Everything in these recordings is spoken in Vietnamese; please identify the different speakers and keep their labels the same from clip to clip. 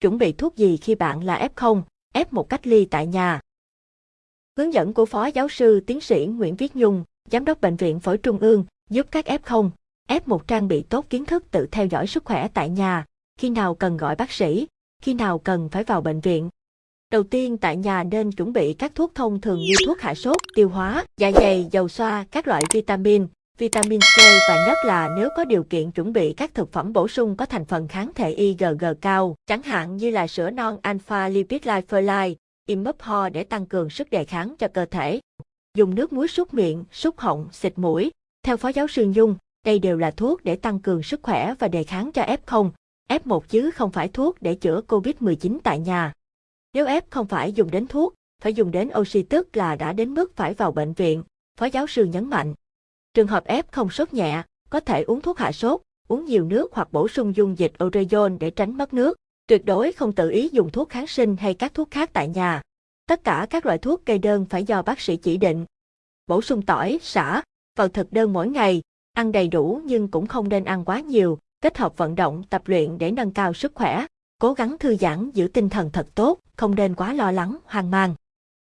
Speaker 1: Chuẩn bị thuốc gì khi bạn là F0, F1 cách ly tại nhà? Hướng dẫn của Phó Giáo sư Tiến sĩ Nguyễn Viết Nhung, Giám đốc Bệnh viện Phổi Trung ương, giúp các F0, F1 trang bị tốt kiến thức tự theo dõi sức khỏe tại nhà, khi nào cần gọi bác sĩ, khi nào cần phải vào bệnh viện. Đầu tiên tại nhà nên chuẩn bị các thuốc thông thường như thuốc hạ sốt, tiêu hóa, dạ dày, dầu xoa, các loại vitamin, vitamin C và nhất là nếu có điều kiện chuẩn bị các thực phẩm bổ sung có thành phần kháng thể IgG cao, chẳng hạn như là sữa non alpha lipid lipolite, imup ho để tăng cường sức đề kháng cho cơ thể. Dùng nước muối súc miệng, súc họng, xịt mũi. Theo Phó giáo sư Nhung, đây đều là thuốc để tăng cường sức khỏe và đề kháng cho F0, F1 chứ không phải thuốc để chữa COVID-19 tại nhà. Nếu F không phải dùng đến thuốc, phải dùng đến oxy tức là đã đến mức phải vào bệnh viện, Phó giáo sư nhấn mạnh. Trường hợp F không sốt nhẹ, có thể uống thuốc hạ sốt, uống nhiều nước hoặc bổ sung dung dịch orezon để tránh mất nước. Tuyệt đối không tự ý dùng thuốc kháng sinh hay các thuốc khác tại nhà. Tất cả các loại thuốc kê đơn phải do bác sĩ chỉ định. Bổ sung tỏi, xả vào thực đơn mỗi ngày, ăn đầy đủ nhưng cũng không nên ăn quá nhiều, kết hợp vận động, tập luyện để nâng cao sức khỏe, cố gắng thư giãn giữ tinh thần thật tốt, không nên quá lo lắng, hoang mang.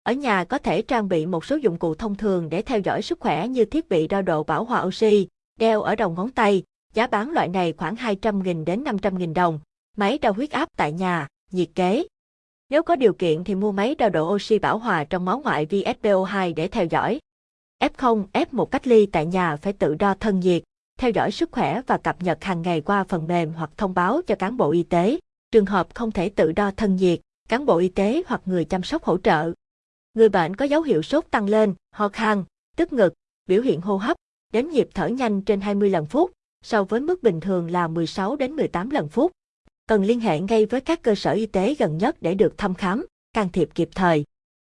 Speaker 1: Ở nhà có thể trang bị một số dụng cụ thông thường để theo dõi sức khỏe như thiết bị đo độ bảo hòa oxy, đeo ở đầu ngón tay, giá bán loại này khoảng 200.000 đến 500.000 đồng, máy đo huyết áp tại nhà, nhiệt kế. Nếu có điều kiện thì mua máy đo độ oxy bảo hòa trong máu ngoại VSPO2 để theo dõi. F0, F1 cách ly tại nhà phải tự đo thân nhiệt, theo dõi sức khỏe và cập nhật hàng ngày qua phần mềm hoặc thông báo cho cán bộ y tế. Trường hợp không thể tự đo thân nhiệt, cán bộ y tế hoặc người chăm sóc hỗ trợ. Người bệnh có dấu hiệu sốt tăng lên, ho khan, tức ngực, biểu hiện hô hấp, đếm nhịp thở nhanh trên 20 lần phút, so với mức bình thường là 16 đến 18 lần phút. Cần liên hệ ngay với các cơ sở y tế gần nhất để được thăm khám, can thiệp kịp thời.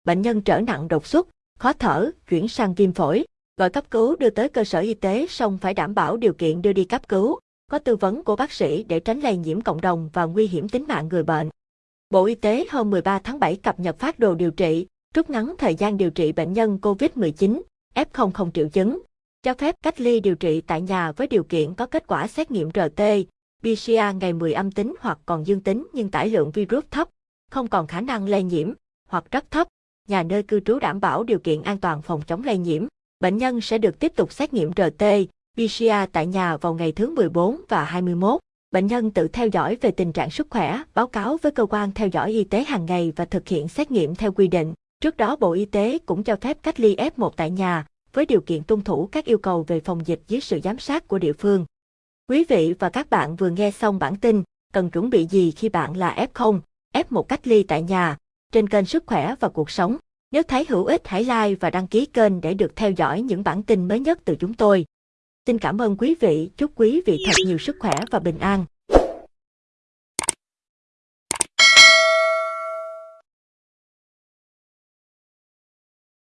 Speaker 1: Bệnh nhân trở nặng đột xuất, khó thở, chuyển sang viêm phổi, gọi cấp cứu đưa tới cơ sở y tế xong phải đảm bảo điều kiện đưa đi cấp cứu, có tư vấn của bác sĩ để tránh lây nhiễm cộng đồng và nguy hiểm tính mạng người bệnh. Bộ Y tế hôm 13 tháng 7 cập nhật phát đồ điều trị, rút ngắn thời gian điều trị bệnh nhân COVID-19, F0 không triệu chứng, cho phép cách ly điều trị tại nhà với điều kiện có kết quả xét nghiệm RT, PCR ngày 10 âm tính hoặc còn dương tính nhưng tải lượng virus thấp, không còn khả năng lây nhiễm, hoặc rất thấp, nhà nơi cư trú đảm bảo điều kiện an toàn phòng chống lây nhiễm. Bệnh nhân sẽ được tiếp tục xét nghiệm RT, PCR tại nhà vào ngày thứ 14 và 21. Bệnh nhân tự theo dõi về tình trạng sức khỏe, báo cáo với cơ quan theo dõi y tế hàng ngày và thực hiện xét nghiệm theo quy định. Trước đó Bộ Y tế cũng cho phép cách ly F1 tại nhà, với điều kiện tuân thủ các yêu cầu về phòng dịch dưới sự giám sát của địa phương. Quý vị và các bạn vừa nghe xong bản tin, cần chuẩn bị gì khi bạn là F0, F1 cách ly tại nhà, trên kênh Sức khỏe và cuộc sống. Nếu thấy hữu ích hãy like và đăng ký kênh để được theo dõi những bản tin mới nhất từ chúng tôi. Xin cảm ơn quý vị, chúc quý vị thật nhiều sức khỏe và bình an.